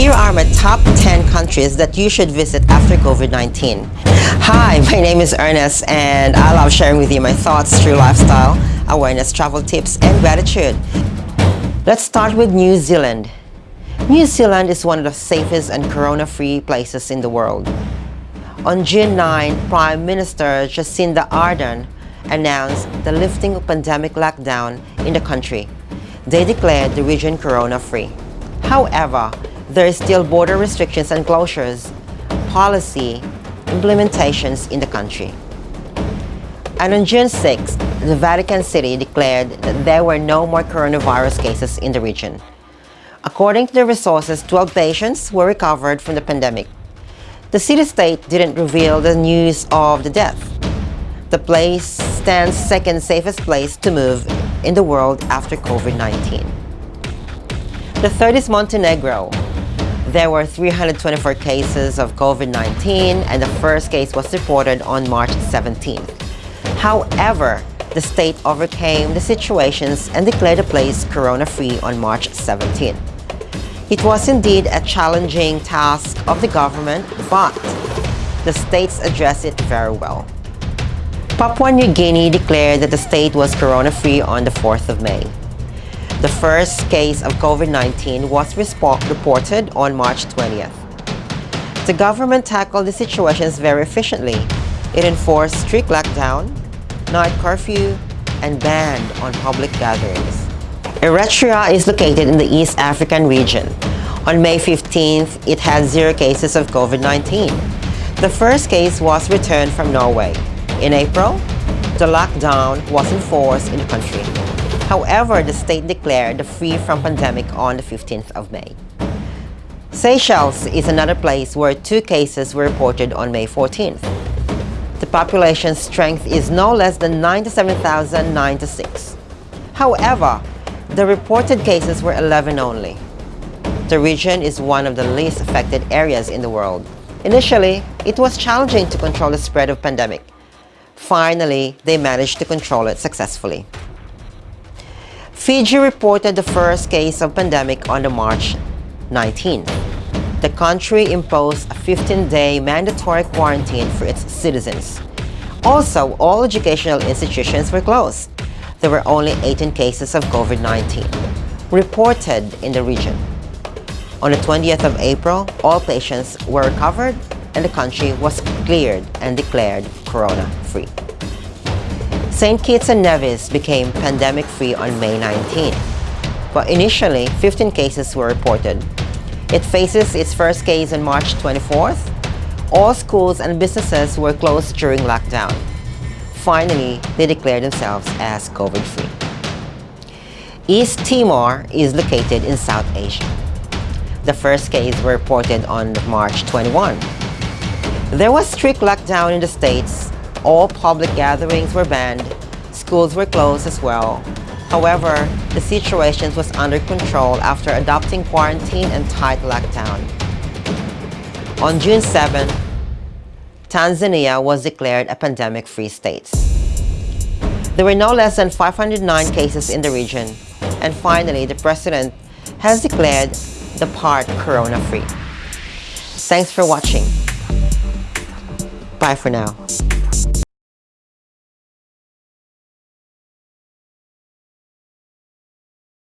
Here are my top 10 countries that you should visit after COVID-19. Hi, my name is Ernest and I love sharing with you my thoughts through lifestyle, awareness, travel tips, and gratitude. Let's start with New Zealand. New Zealand is one of the safest and corona-free places in the world. On June 9, Prime Minister Jacinda Ardern announced the lifting of pandemic lockdown in the country. They declared the region corona-free. However, there are still border restrictions and closures, policy implementations in the country. And on June 6, the Vatican City declared that there were no more coronavirus cases in the region. According to the resources, 12 patients were recovered from the pandemic. The city-state didn't reveal the news of the death. The place stands second safest place to move in the world after COVID-19. The third is Montenegro. There were 324 cases of COVID-19 and the first case was reported on March 17th. However, the state overcame the situations and declared the place corona-free on March 17th. It was indeed a challenging task of the government, but the states addressed it very well. Papua New Guinea declared that the state was corona-free on the 4th of May. The first case of COVID-19 was reported on March 20th. The government tackled the situations very efficiently. It enforced strict lockdown, night curfew, and banned on public gatherings. Eritrea is located in the East African region. On May 15th, it had zero cases of COVID-19. The first case was returned from Norway. In April, the lockdown was enforced in the country. However, the state declared the free from pandemic on the 15th of May. Seychelles is another place where two cases were reported on May 14th. The population strength is no less than 97,096. However, the reported cases were 11 only. The region is one of the least affected areas in the world. Initially, it was challenging to control the spread of pandemic. Finally, they managed to control it successfully. Fiji reported the first case of pandemic on the March 19. The country imposed a 15-day mandatory quarantine for its citizens. Also, all educational institutions were closed. There were only 18 cases of COVID-19 reported in the region. On the 20th of April, all patients were recovered and the country was cleared and declared corona-free. St. Kitts and Nevis became pandemic-free on May 19, but initially 15 cases were reported. It faces its first case on March 24th. All schools and businesses were closed during lockdown. Finally, they declared themselves as COVID-free. East Timor is located in South Asia. The first case were reported on March 21. There was strict lockdown in the States. All public gatherings were banned. Schools were closed as well. However, the situation was under control after adopting quarantine and tight lockdown. On June 7, Tanzania was declared a pandemic-free state. There were no less than 509 cases in the region. And finally, the president has declared the part corona-free. Thanks for watching. Bye for now.